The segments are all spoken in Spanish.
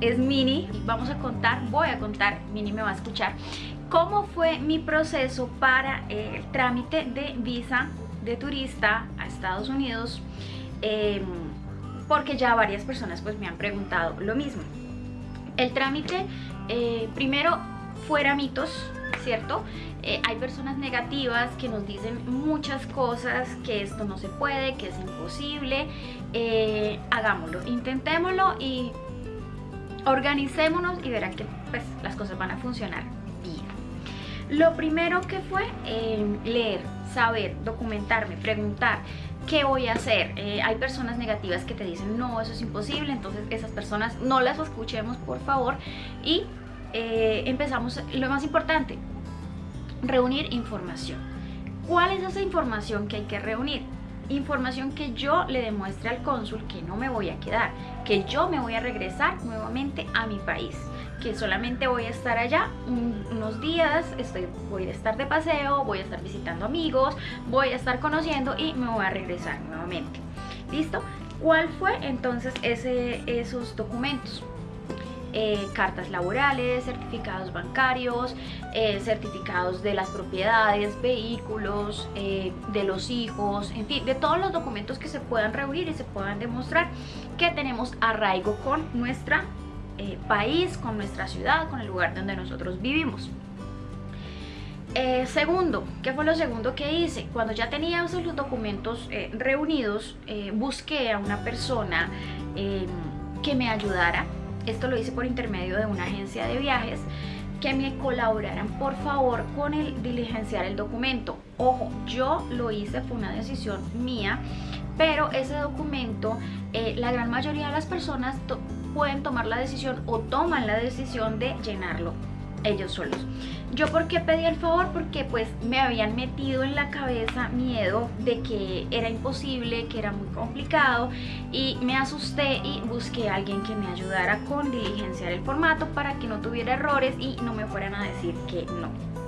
es Mini. Vamos a contar, voy a contar, Mini me va a escuchar, cómo fue mi proceso para el trámite de visa de turista a Estados Unidos. Em, porque ya varias personas pues me han preguntado lo mismo. El trámite, eh, primero, fuera mitos, ¿cierto? Eh, hay personas negativas que nos dicen muchas cosas, que esto no se puede, que es imposible. Eh, hagámoslo, intentémoslo y organicémonos y verán que pues, las cosas van a funcionar bien. Lo primero que fue leer, saber, documentarme, preguntar ¿qué voy a hacer? Eh, hay personas negativas que te dicen, no, eso es imposible, entonces esas personas no las escuchemos, por favor, y eh, empezamos, lo más importante, reunir información. ¿Cuál es esa información que hay que reunir? Información que yo le demuestre al cónsul que no me voy a quedar, que yo me voy a regresar nuevamente a mi país que solamente voy a estar allá unos días, estoy, voy a estar de paseo, voy a estar visitando amigos, voy a estar conociendo y me voy a regresar nuevamente. ¿Listo? ¿Cuál fue entonces ese, esos documentos? Eh, cartas laborales, certificados bancarios, eh, certificados de las propiedades, vehículos, eh, de los hijos, en fin, de todos los documentos que se puedan reunir y se puedan demostrar que tenemos arraigo con nuestra eh, país, con nuestra ciudad, con el lugar donde nosotros vivimos. Segundo, ¿qué fue lo segundo que hice? Cuando ya tenía esos los documentos reunidos, busqué a una persona que me ayudara. Esto lo hice por intermedio de una agencia de viajes que me colaboraran por favor con el diligenciar el documento. Ojo, yo lo hice, fue una decisión mía, pero ese documento, la gran mayoría de las personas pueden tomar la decisión o toman la decisión de llenarlo ellos solos. ¿Yo por qué pedí el favor? Porque pues me habían metido en la cabeza miedo de que era imposible, que era muy complicado y me asusté y busqué a alguien que me ayudara con diligenciar el formato para que no tuviera errores y no me fueran a decir que no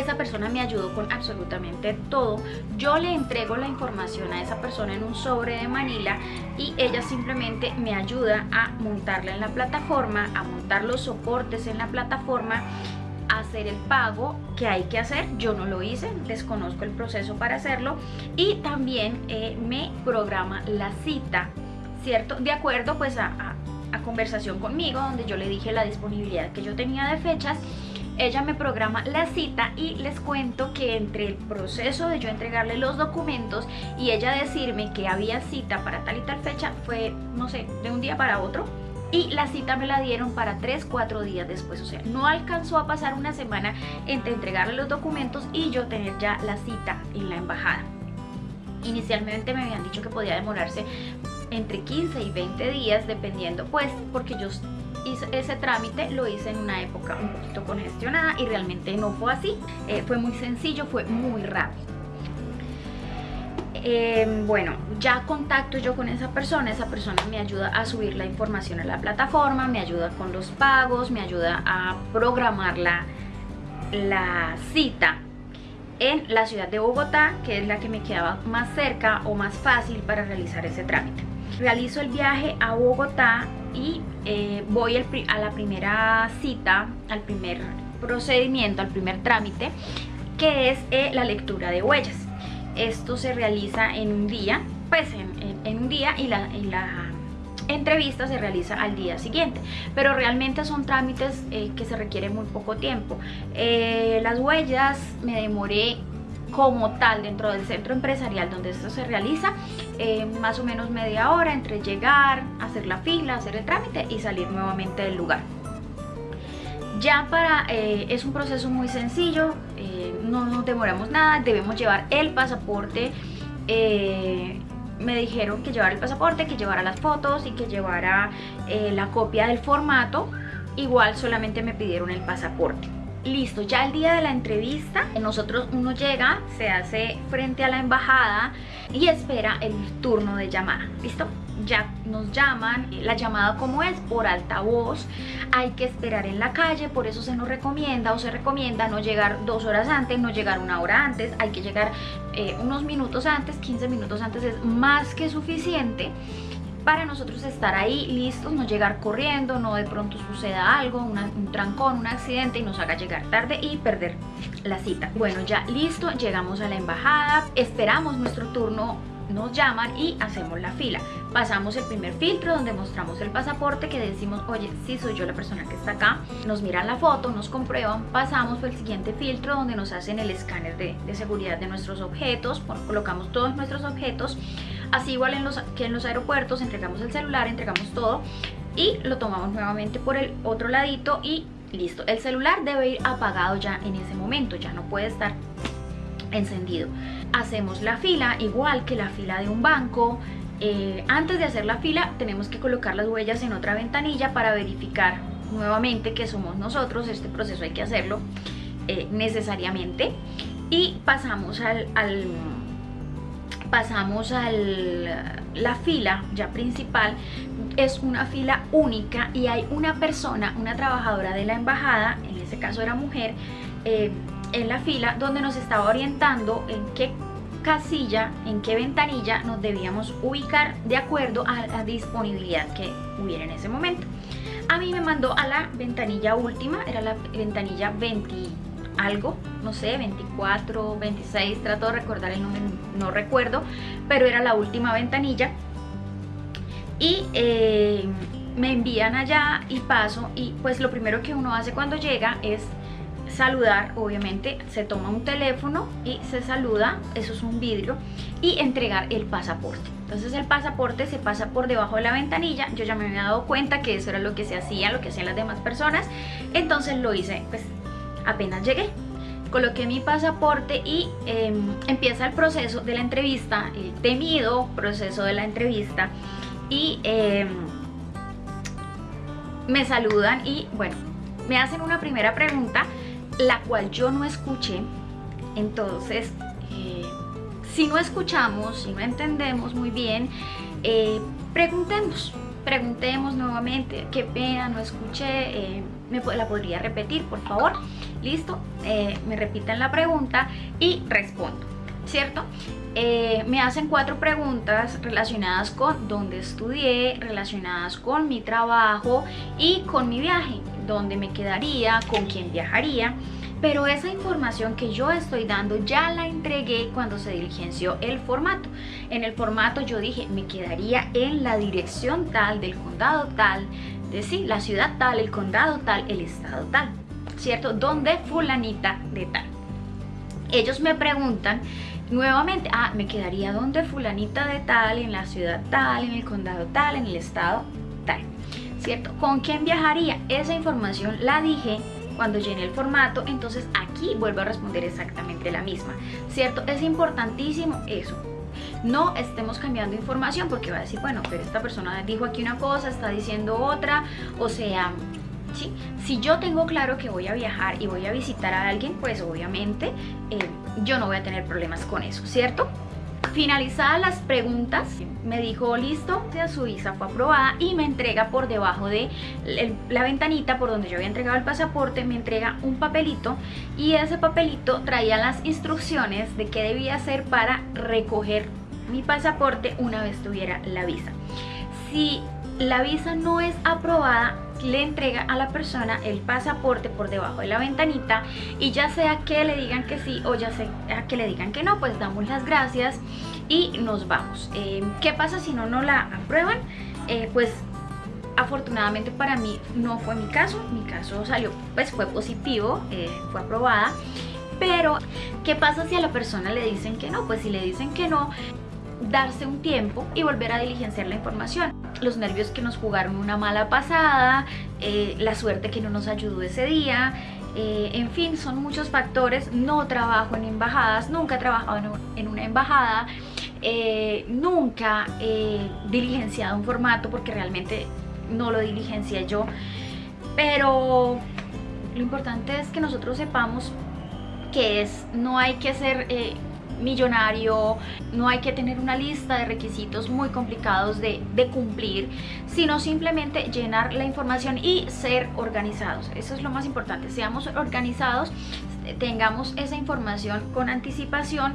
esa persona me ayudó con absolutamente todo. Yo le entrego la información a esa persona en un sobre de Manila y ella simplemente me ayuda a montarla en la plataforma, a montar los soportes en la plataforma hacer el pago que hay que hacer, yo no lo hice, desconozco el proceso para hacerlo y también eh, me programa la cita, ¿cierto? De acuerdo pues a, a conversación conmigo donde yo le dije la disponibilidad que yo tenía de fechas ella me programa la cita y les cuento que entre el proceso de yo entregarle los documentos y ella decirme que había cita para tal y tal fecha fue, no sé, de un día para otro y la cita me la dieron para 3, 4 días después, o sea, no alcanzó a pasar una semana entre entregarle los documentos y yo tener ya la cita en la embajada. Inicialmente me habían dicho que podía demorarse entre 15 y 20 días dependiendo pues porque yo ese trámite lo hice en una época un poquito congestionada y realmente no fue así. Eh, fue muy sencillo, fue muy rápido. Em, bueno, ya contacto yo con esa persona, esa persona me ayuda a subir la información a la plataforma, me ayuda con los pagos, me ayuda a programar la, la cita en la ciudad de Bogotá, que es la que me quedaba más cerca o más fácil para realizar ese trámite. Realizo el viaje a Bogotá y eh, voy a la primera cita, al primer procedimiento, al primer trámite, que es eh, la lectura de huellas. Esto se realiza en un día, pues en, un día y la, entrevista se realiza al día siguiente pero realmente son trámites eh, que se requieren muy poco tiempo las huellas me demoré como tal dentro del centro empresarial donde esto se realiza eh, más o menos media hora entre llegar, hacer la fila, hacer el trámite y salir nuevamente del lugar ya para, eh, es un proceso muy sencillo, eh, no nos demoramos nada, debemos llevar el pasaporte, me dijeron que llevar el pasaporte, que llevara las fotos y que llevara la copia del formato, igual solamente me pidieron el pasaporte. Listo, ya el día de la entrevista, nosotros uno llega, se hace frente a la embajada y espera el turno de llamada, ¿listo? Ya nos llaman, la llamada como es, por altavoz, hay que esperar en la calle, por eso se nos recomienda o se recomienda no llegar dos horas antes, no llegar una hora antes, hay que llegar eh, unos minutos antes, 15 minutos antes es más que suficiente para nosotros estar ahí listos, no llegar corriendo, no de pronto suceda algo, un trancón, un accidente y nos haga llegar tarde y perder la cita. Bueno, ya listo, llegamos a la embajada, esperamos nuestro turno nos llaman y hacemos la fila. Pasamos el primer filtro donde mostramos el pasaporte que decimos, oye, sí soy yo la persona que está acá. Nos miran la foto, nos comprueban, pasamos por el siguiente filtro donde nos hacen el escáner de, seguridad de nuestros objetos, colocamos todos nuestros objetos. Así igual en los, que en los aeropuertos, entregamos el celular, entregamos todo y lo tomamos nuevamente por el otro ladito y listo. El celular debe ir apagado ya en ese momento, ya no puede estar encendido. Hacemos la fila igual que la fila de un banco. Eh, antes de hacer la fila tenemos que colocar las huellas en otra ventanilla para verificar nuevamente que somos nosotros. Este proceso hay que hacerlo eh, necesariamente. Y pasamos al, pasamos al la fila ya principal es una fila única y hay una persona, una trabajadora de la embajada, en este caso era mujer, eh, en la fila donde nos estaba orientando en qué casilla, en qué ventanilla nos debíamos ubicar de acuerdo a la disponibilidad que hubiera en ese momento. A mí me mandó a la ventanilla última, era la ventanilla 20 algo, no sé, 24, 26, trato de recordar el número, no recuerdo, pero era la última ventanilla. Y eh, me envían allá y paso y pues lo primero que uno hace cuando llega es saludar, obviamente se toma un teléfono y se saluda, eso es un vidrio, y entregar el pasaporte. Entonces el pasaporte se pasa por debajo de la ventanilla, yo ya me había dado cuenta que eso era lo que se hacía, lo que hacían las demás personas, entonces lo hice pues apenas llegué. Coloqué mi pasaporte y em, empieza el proceso de la entrevista, el temido proceso de la entrevista y em, me saludan y bueno, me hacen una primera pregunta la cual yo no escuché. Entonces, eh, si no escuchamos, si no entendemos muy bien, eh, preguntemos, preguntemos nuevamente, qué pena, no escuché, eh, me la podría repetir, por favor, listo, me repiten la pregunta y respondo, ¿cierto? me hacen cuatro preguntas relacionadas con dónde estudié, relacionadas con mi trabajo y con mi viaje dónde me quedaría, con quién viajaría, pero esa información que yo estoy dando ya la entregué cuando se diligenció el formato. En el formato yo dije, me quedaría en la dirección tal, del condado tal, de sí, la ciudad tal, el condado tal, el estado tal, ¿cierto? Donde fulanita de tal. Ellos me preguntan nuevamente, ah, me quedaría donde fulanita de tal, en la ciudad tal, en el condado tal, en el estado tal. ¿cierto? ¿Con quién viajaría? Esa información la dije cuando llené el formato, entonces aquí vuelvo a responder exactamente la misma, ¿cierto? Es importantísimo eso, no estemos cambiando información porque va a decir, bueno, pero esta persona dijo aquí una cosa, está diciendo otra, o sea, si yo tengo claro que voy a viajar y voy a visitar a alguien, pues obviamente eh, yo no voy a tener problemas con eso, ¿cierto? Finalizadas las preguntas, me dijo listo, su visa fue aprobada y me entrega por debajo de la ventanita por donde yo había entregado el pasaporte, me entrega un papelito y ese papelito traía las instrucciones de qué debía hacer para recoger mi pasaporte una vez tuviera la visa. Si la visa no es aprobada, le entrega a la persona el pasaporte por debajo de la ventanita y ya sea que le digan que sí o ya sea que le digan que no, pues damos las gracias y nos vamos. Eh, ¿Qué pasa si no no la aprueban? Eh, pues afortunadamente para mí no fue mi caso, mi caso salió, pues fue positivo, eh, fue aprobada. Pero, ¿qué pasa si a la persona le dicen que no? Pues si le dicen que no, darse un tiempo y volver a diligenciar la información los nervios que nos jugaron una mala pasada, eh, la suerte que no nos ayudó ese día, eh, en fin, son muchos factores. No trabajo en embajadas, nunca he trabajado en una embajada, eh, nunca he diligenciado un formato porque realmente no lo diligencié yo, pero lo importante es que nosotros sepamos que es, no hay que ser millonario, no hay que tener una lista de requisitos muy complicados de, cumplir, sino simplemente llenar la información y ser organizados. Eso es lo más importante, seamos organizados, tengamos esa información con anticipación.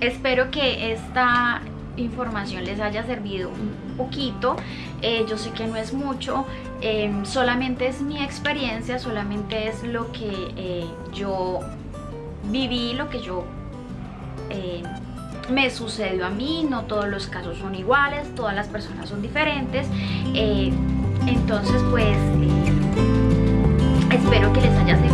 Espero que esta información les haya servido un poquito. Eh, yo sé que no es mucho, em, solamente es mi experiencia, solamente es lo que eh, yo viví, lo que yo eh, me sucedió a mí, no todos los casos son iguales, todas las personas son diferentes, eh, entonces pues eh, espero que les haya servido.